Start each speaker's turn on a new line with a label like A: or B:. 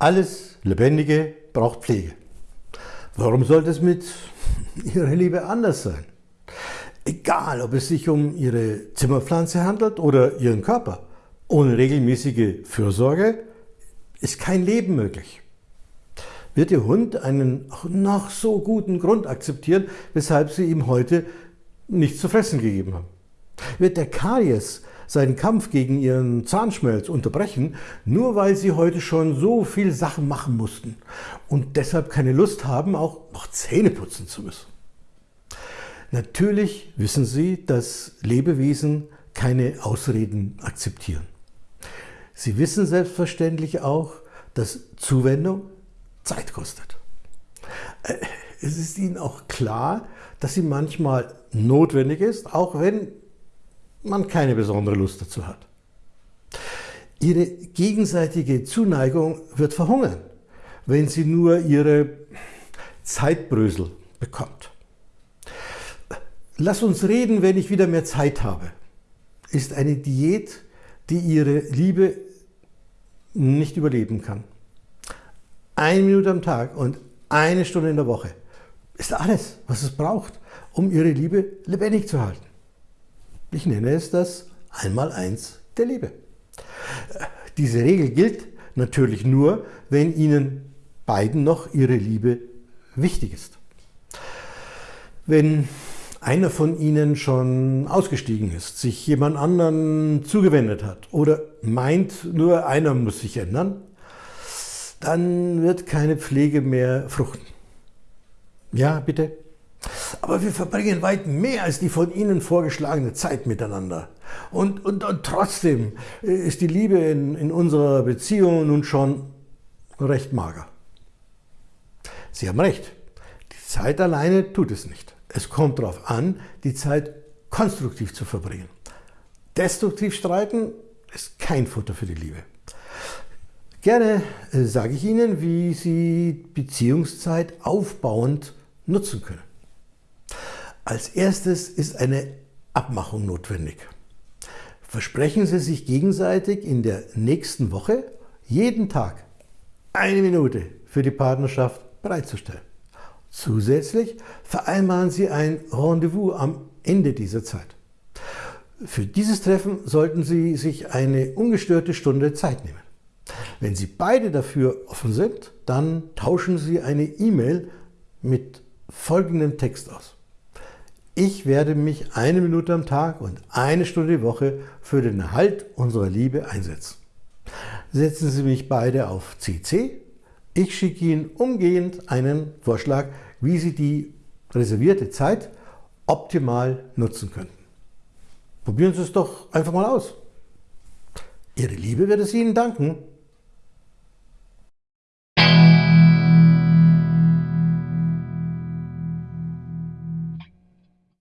A: Alles Lebendige braucht Pflege. Warum sollte es mit Ihrer Liebe anders sein? Egal, ob es sich um Ihre Zimmerpflanze handelt oder Ihren Körper. Ohne regelmäßige Fürsorge ist kein Leben möglich. Wird Ihr Hund einen noch so guten Grund akzeptieren, weshalb Sie ihm heute nichts zu fressen gegeben haben? Wird der Karies seinen Kampf gegen ihren Zahnschmelz unterbrechen, nur weil sie heute schon so viel Sachen machen mussten und deshalb keine Lust haben, auch noch Zähne putzen zu müssen. Natürlich wissen Sie, dass Lebewesen keine Ausreden akzeptieren. Sie wissen selbstverständlich auch, dass Zuwendung Zeit kostet. Äh, es ist Ihnen auch klar, dass sie manchmal notwendig ist, auch wenn man keine besondere Lust dazu hat. Ihre gegenseitige Zuneigung wird verhungern, wenn sie nur ihre Zeitbrösel bekommt. Lass uns reden, wenn ich wieder mehr Zeit habe, ist eine Diät, die ihre Liebe nicht überleben kann. Eine Minute am Tag und eine Stunde in der Woche ist alles, was es braucht, um ihre Liebe lebendig zu halten. Ich nenne es das Einmaleins der Liebe. Diese Regel gilt natürlich nur, wenn Ihnen beiden noch Ihre Liebe wichtig ist. Wenn einer von Ihnen schon ausgestiegen ist, sich jemand anderen zugewendet hat oder meint, nur einer muss sich ändern, dann wird keine Pflege mehr fruchten. Ja, bitte? Aber wir verbringen weit mehr als die von Ihnen vorgeschlagene Zeit miteinander. Und, und, und trotzdem ist die Liebe in, in unserer Beziehung nun schon recht mager. Sie haben recht, die Zeit alleine tut es nicht. Es kommt darauf an, die Zeit konstruktiv zu verbringen. Destruktiv streiten ist kein Futter für die Liebe. Gerne äh, sage ich Ihnen, wie Sie Beziehungszeit aufbauend nutzen können. Als erstes ist eine Abmachung notwendig. Versprechen Sie sich gegenseitig in der nächsten Woche jeden Tag eine Minute für die Partnerschaft bereitzustellen. Zusätzlich vereinbaren Sie ein Rendezvous am Ende dieser Zeit. Für dieses Treffen sollten Sie sich eine ungestörte Stunde Zeit nehmen. Wenn Sie beide dafür offen sind, dann tauschen Sie eine E-Mail mit folgendem Text aus. Ich werde mich eine Minute am Tag und eine Stunde die Woche für den Erhalt unserer Liebe einsetzen. Setzen Sie mich beide auf CC. Ich schicke Ihnen umgehend einen Vorschlag, wie Sie die reservierte Zeit optimal nutzen könnten. Probieren Sie es doch einfach mal aus. Ihre Liebe wird es Ihnen danken.